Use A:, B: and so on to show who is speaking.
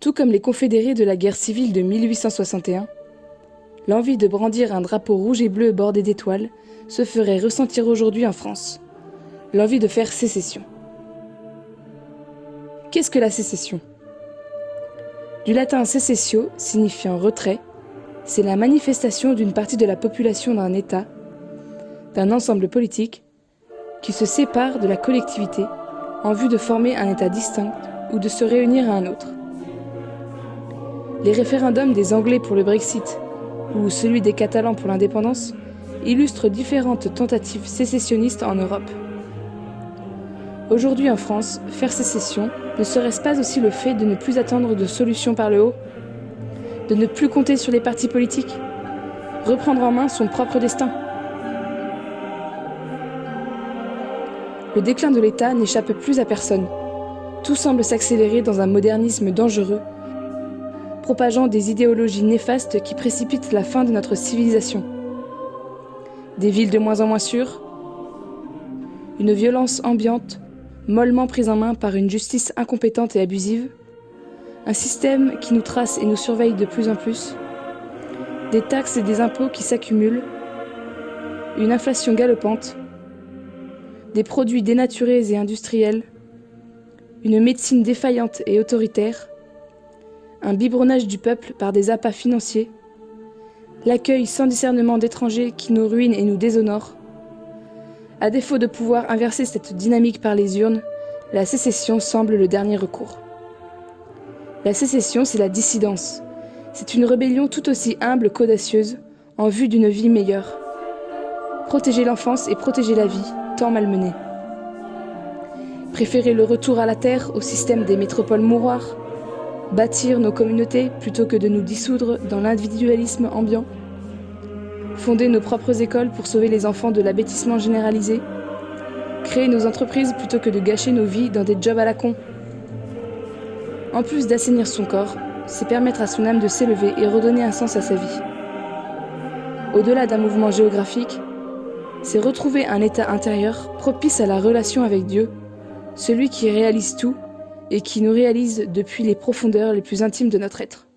A: Tout comme les confédérés de la guerre civile de 1861, l'envie de brandir un drapeau rouge et bleu bordé d'étoiles se ferait ressentir aujourd'hui en France. L'envie de faire sécession. Qu'est-ce que la sécession? Du latin secessio, signifiant retrait, c'est la manifestation d'une partie de la population d'un État, d'un ensemble politique, qui se sépare de la collectivité en vue de former un État distinct ou de se réunir à un autre. Les référendums des Anglais pour le Brexit ou celui des Catalans pour l'indépendance illustrent différentes tentatives sécessionnistes en Europe. Aujourd'hui en France, faire sécession ne serait-ce pas aussi le fait de ne plus attendre de solutions par le haut De ne plus compter sur les partis politiques Reprendre en main son propre destin? Le déclin de l'État n'échappe plus à personne. Tout semble s'accélérer dans un modernisme dangereux propageant des idéologies néfastes qui précipitent la fin de notre civilisation. Des villes de moins en moins sûres, une violence ambiante, mollement prise en main par une justice incompétente et abusive, un système qui nous trace et nous surveille de plus en plus, des taxes et des impôts qui s'accumulent, une inflation galopante, des produits dénaturés et industriels, une médecine défaillante et autoritaire, un biberonnage du peuple par des appâts financiers, l'accueil sans discernement d'étrangers qui nous ruinent et nous déshonorent. À défaut de pouvoir inverser cette dynamique par les urnes, la sécession semble le dernier recours. La sécession, c'est la dissidence. C'est une rébellion tout aussi humble qu'audacieuse, en vue d'une vie meilleure. Protéger l'enfance et protéger la vie, tant malmenée. Préférer le retour à la terre au système des métropoles mouroirs, Bâtir nos communautés plutôt que de nous dissoudre dans l'individualisme ambiant. Fonder nos propres écoles pour sauver les enfants de l'abêtissement généralisé. Créer nos entreprises plutôt que de gâcher nos vies dans des jobs à la con. En plus d'assainir son corps, c'est permettre à son âme de s'élever et redonner un sens à sa vie. Au-delà d'un mouvement géographique, c'est retrouver un état intérieur propice à la relation avec Dieu, celui qui réalise tout et qui nous réalise depuis les profondeurs les plus intimes de notre être.